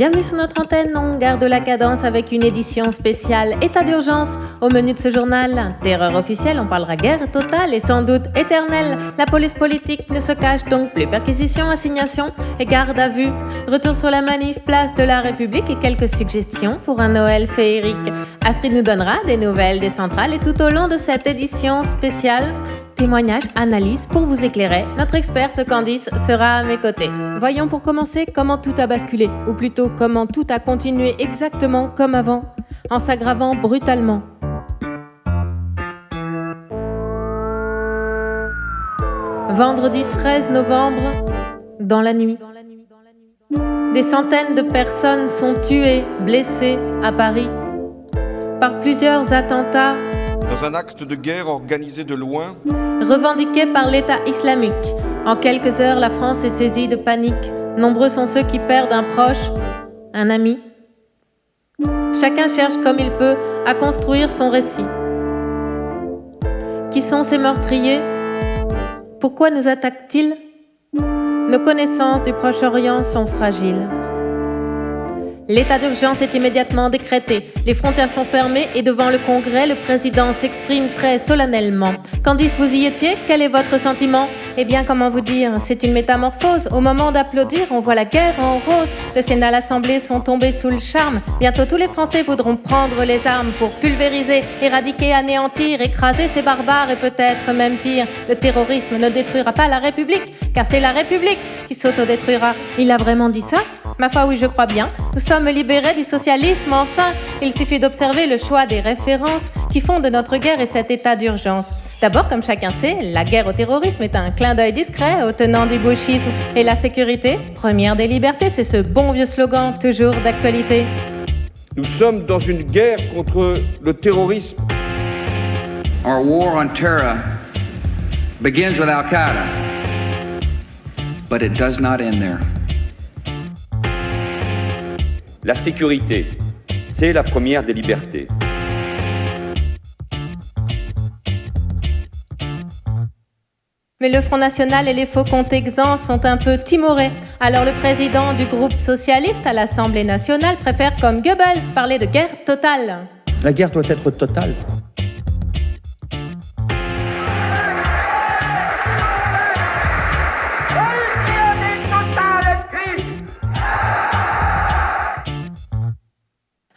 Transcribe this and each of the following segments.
Bienvenue sur notre antenne, on garde la cadence avec une édition spéciale État d'urgence. Au menu de ce journal, terreur officielle, on parlera guerre totale et sans doute éternelle. La police politique ne se cache donc plus. Perquisition, assignation et garde à vue. Retour sur la manif, place de la République et quelques suggestions pour un Noël féerique. Astrid nous donnera des nouvelles des centrales et tout au long de cette édition spéciale, témoignages, analyses pour vous éclairer. Notre experte Candice sera à mes côtés. Voyons pour commencer comment tout a basculé, ou plutôt comment tout a continué exactement comme avant, en s'aggravant brutalement. Vendredi 13 novembre, dans la nuit. Des centaines de personnes sont tuées, blessées à Paris par plusieurs attentats dans un acte de guerre organisé de loin, revendiqués par l'État islamique. En quelques heures, la France est saisie de panique. Nombreux sont ceux qui perdent un proche, un ami. Chacun cherche comme il peut à construire son récit. Qui sont ces meurtriers? Pourquoi nous attaquent-ils? Nos connaissances du Proche-Orient sont fragiles. L'état d'urgence est immédiatement décrété. Les frontières sont fermées et devant le Congrès, le président s'exprime très solennellement. Candice, vous y étiez? Quel est votre sentiment? Eh bien, comment vous dire? C'est une métamorphose. Au moment d'applaudir, on voit la guerre en rose. Le Sénat, l'Assemblée sont tombés sous le charme. Bientôt, tous les Français voudront prendre les armes pour pulvériser, éradiquer, anéantir, écraser ces barbares et peut-être même pire. Le terrorisme ne détruira pas la République, car c'est la République qui s'autodétruira. Il a vraiment dit ça? Ma foi, oui, je crois bien. Nous sommes libérés du socialisme, enfin. Il suffit d'observer le choix des références qui font de notre guerre et cet état d'urgence. D'abord, comme chacun sait, la guerre au terrorisme est un clin d'œil discret au tenant du gauchisme. Et la sécurité, première des libertés, c'est ce bon vieux slogan, toujours d'actualité. Nous sommes dans une guerre contre le terrorisme. Our war on terror begins with Al-Qaeda, but it does not end there. La sécurité, c'est la première des libertés. Mais le Front National et les faucons texans sont un peu timorés. Alors le président du groupe socialiste à l'Assemblée nationale préfère, comme Goebbels, parler de guerre totale. La guerre doit être totale.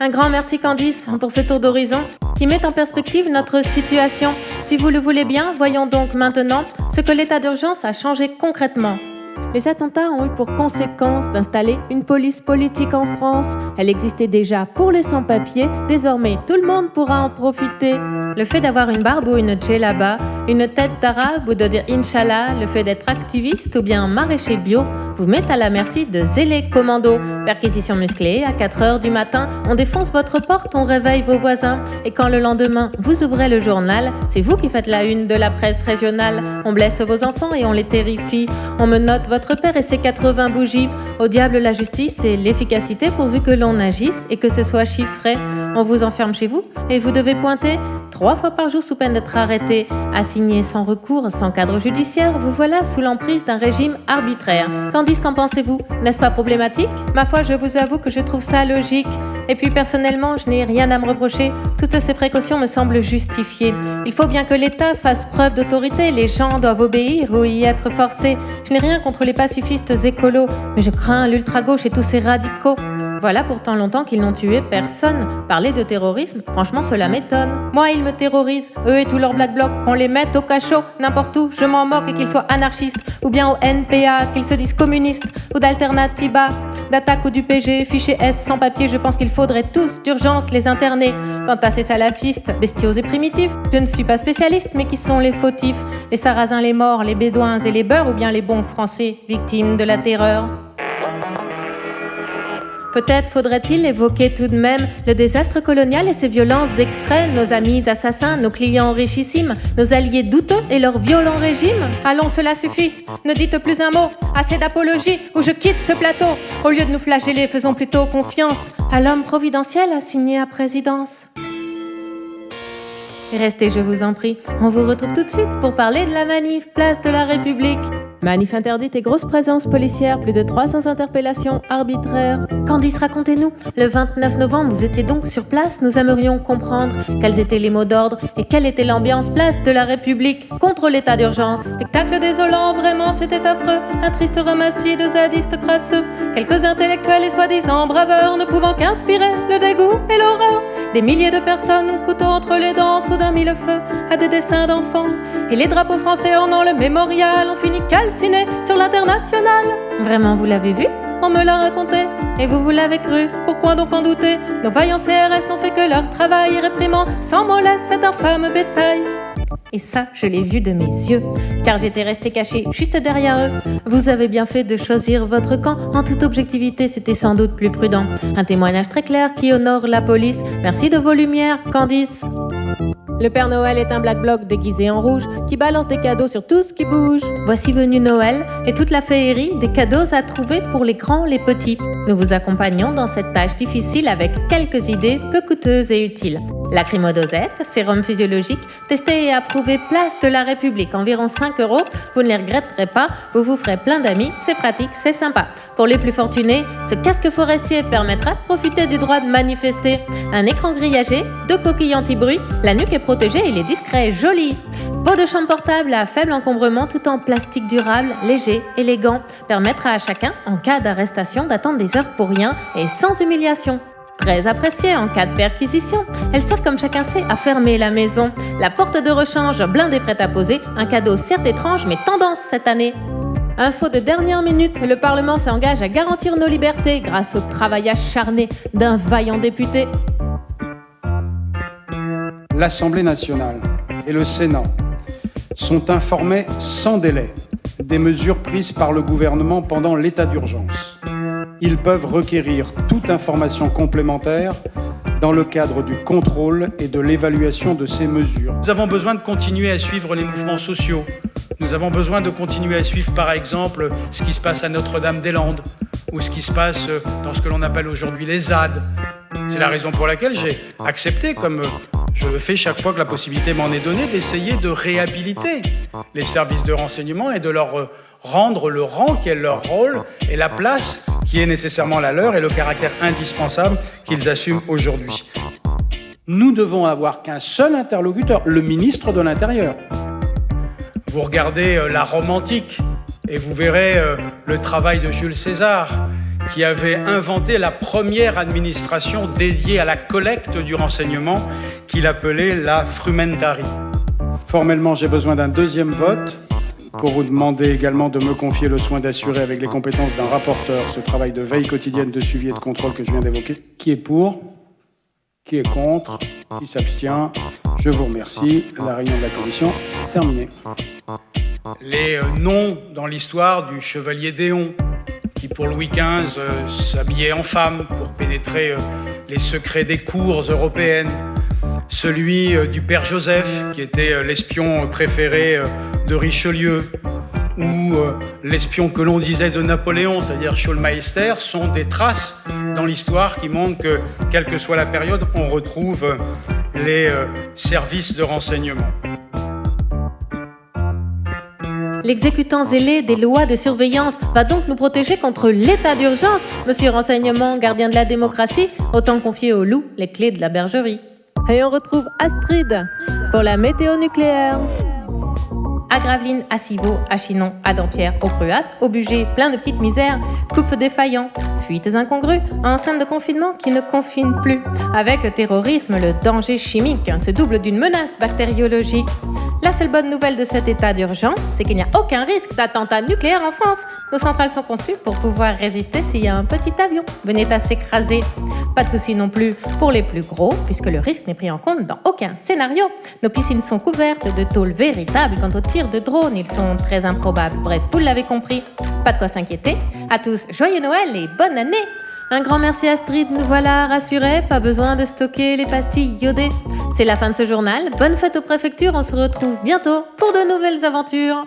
Un grand merci Candice pour ce tour d'horizon qui met en perspective notre situation. Si vous le voulez bien, voyons donc maintenant ce que l'état d'urgence a changé concrètement. Les attentats ont eu pour conséquence d'installer une police politique en France. Elle existait déjà pour les sans-papiers, désormais tout le monde pourra en profiter. Le fait d'avoir une barbe ou une djellaba, une tête d'arabe ou de dire Inch'Allah, le fait d'être activiste ou bien maraîcher bio, vous met à la merci de zélés commandos. Perquisition musclée, à 4h du matin, on défonce votre porte, on réveille vos voisins. Et quand le lendemain, vous ouvrez le journal, c'est vous qui faites la une de la presse régionale. On blesse vos enfants et on les terrifie. On me note votre père et ses 80 bougies. Au diable la justice et l'efficacité pourvu que l'on agisse et que ce soit chiffré. On vous enferme chez vous et vous devez pointer trois fois par jour sous peine d'être arrêté, assigné sans recours, sans cadre judiciaire, vous voilà sous l'emprise d'un régime arbitraire. Tandis qu'en pensez-vous? N'est-ce pas problématique? Ma foi, je vous avoue que je trouve ça logique. Et puis personnellement, je n'ai rien à me reprocher. Toutes ces précautions me semblent justifiées. Il faut bien que l'État fasse preuve d'autorité. Les gens doivent obéir ou y être forcés. Je n'ai rien contre les pacifistes écolos, mais je crains l'ultra-gauche et tous ces radicaux. Voilà pourtant longtemps qu'ils n'ont tué personne. Parler de terrorisme, franchement, cela m'étonne. Moi, ils me terrorisent, eux et tous leurs black blocs, qu'on les mette au cachot, n'importe où, je m'en moque et qu'ils soient anarchistes, ou bien au NPA, qu'ils se disent communistes, ou d'Alternativa, d'attaque ou du PG, fichier S sans papier, je pense qu'il faudrait tous d'urgence les interner. Quant à ces salafistes, bestiaux et primitifs, je ne suis pas spécialiste, mais qui sont les fautifs, les sarrasins, les morts, les bédouins et les beurs, ou bien les bons français, victimes de la terreur. Peut-être faudrait-il évoquer tout de même le désastre colonial et ses violences extrêmes, nos amis assassins, nos clients richissimes, nos alliés douteux et leur violent régime Allons, cela suffit. Ne dites plus un mot. Assez d'apologie ou je quitte ce plateau. Au lieu de nous flageller, faisons plutôt confiance à l'homme providentiel assigné à présidence. Restez, je vous en prie. On vous retrouve tout de suite pour parler de la manif Place de la République. Manif interdite et grosse présence policière, plus de 300 interpellations arbitraires. Candice, racontez-nous. Le 29 novembre, vous étiez donc sur place. Nous aimerions comprendre quels étaient les mots d'ordre et quelle était l'ambiance place de la République contre l'état d'urgence. Spectacle désolant, vraiment c'était affreux. Un triste ramassis de zadistes crasseux. Quelques intellectuels et soi-disant braveurs ne pouvant qu'inspirer le dégoût et l'horreur. Des milliers de personnes, couteau entre les dents, soudain mis le feu à des dessins d'enfants. Et les drapeaux français ornant le mémorial ont fini sur l'international. Vraiment, vous l'avez vu? On me l'a raconté, et vous, vous l'avez cru. Pourquoi donc en douter? Nos vaillants CRS n'ont fait que leur travail, réprimant sans mollesse cet infâme bétail. Et ça, je l'ai vu de mes yeux, car j'étais resté caché juste derrière eux. Vous avez bien fait de choisir votre camp. En toute objectivité, c'était sans doute plus prudent. Un témoignage très clair qui honore la police. Merci de vos lumières, Candice. Le Père Noël est un black bloc déguisé en rouge qui balance des cadeaux sur tout ce qui bouge. Voici venu Noël et toute la féerie des cadeaux à trouver pour les grands, les petits. Nous vous accompagnons dans cette tâche difficile avec quelques idées peu coûteuses et utiles. Lacrymodosette, sérum physiologique, testé et approuvé place de la République, environ 5 euros. Vous ne les regretterez pas, vous vous ferez plein d'amis, c'est pratique, c'est sympa. Pour les plus fortunés, ce casque forestier permettra de profiter du droit de manifester. Un écran grillagé, deux coquilles anti-bruit, la nuque est protégée il est discret, joli. Pot de chambre portable à faible encombrement tout en plastique durable, léger, élégant, permettra à chacun, en cas d'arrestation, d'attendre des heures pour rien et sans humiliation. Très appréciée en cas de perquisition, elle sert comme chacun sait à fermer la maison. La porte de rechange blindée prête à poser, un cadeau certes étrange mais tendance cette année. Info de dernière minute, le Parlement s'engage à garantir nos libertés grâce au travail acharné d'un vaillant député. L'Assemblée nationale et le Sénat sont informés sans délai des mesures prises par le gouvernement pendant l'état d'urgence ils peuvent requérir toute information complémentaire dans le cadre du contrôle et de l'évaluation de ces mesures. Nous avons besoin de continuer à suivre les mouvements sociaux. Nous avons besoin de continuer à suivre, par exemple, ce qui se passe à Notre-Dame-des-Landes ou ce qui se passe dans ce que l'on appelle aujourd'hui les ZAD. C'est la raison pour laquelle j'ai accepté, comme je le fais chaque fois que la possibilité m'en est donnée, d'essayer de réhabiliter les services de renseignement et de leur rendre le rang qui est leur rôle et la place qui est nécessairement la leur et le caractère indispensable qu'ils assument aujourd'hui. Nous devons avoir qu'un seul interlocuteur, le ministre de l'Intérieur. Vous regardez euh, la Rome antique et vous verrez euh, le travail de Jules César qui avait inventé la première administration dédiée à la collecte du renseignement qu'il appelait la frumentari. Formellement, j'ai besoin d'un deuxième vote pour vous demander également de me confier le soin d'assurer avec les compétences d'un rapporteur ce travail de veille quotidienne de suivi et de contrôle que je viens d'évoquer. Qui est pour Qui est contre Qui s'abstient Je vous remercie. La réunion de la commission est terminée. Les euh, noms dans l'histoire du chevalier Déon, qui pour Louis XV euh, s'habillait en femme pour pénétrer euh, les secrets des cours européennes celui du père Joseph, qui était l'espion préféré de Richelieu ou euh, l'espion que l'on disait de Napoléon, c'est-à-dire Schulmeister, sont des traces dans l'histoire qui montrent que, quelle que soit la période, on retrouve les euh, services de renseignement. L'exécutant zélé des lois de surveillance va donc nous protéger contre l'état d'urgence. Monsieur Renseignement, gardien de la démocratie, autant confier au loup les clés de la bergerie. Et on retrouve Astrid pour la météo nucléaire à Gravelines, à Civaux, à Chinon, à Dampierre, au Cruas, au Bugé, plein de petites misères, coupes défaillants, fuites incongrues, enceinte de confinement qui ne confine plus. Avec le terrorisme, le danger chimique se double d'une menace bactériologique. La seule bonne nouvelle de cet état d'urgence, c'est qu'il n'y a aucun risque d'attentat nucléaire en France. Nos centrales sont conçues pour pouvoir résister s'il y a un petit avion venait à s'écraser. Pas de souci non plus pour les plus gros, puisque le risque n'est pris en compte dans aucun scénario. Nos piscines sont couvertes de tôles véritables. Quant aux tirs de drones, ils sont très improbables. Bref, vous l'avez compris, pas de quoi s'inquiéter. À tous, joyeux Noël et bonne année un grand merci Astrid, nous voilà rassurés, pas besoin de stocker les pastilles iodées. C'est la fin de ce journal, bonne fête aux préfectures, on se retrouve bientôt pour de nouvelles aventures.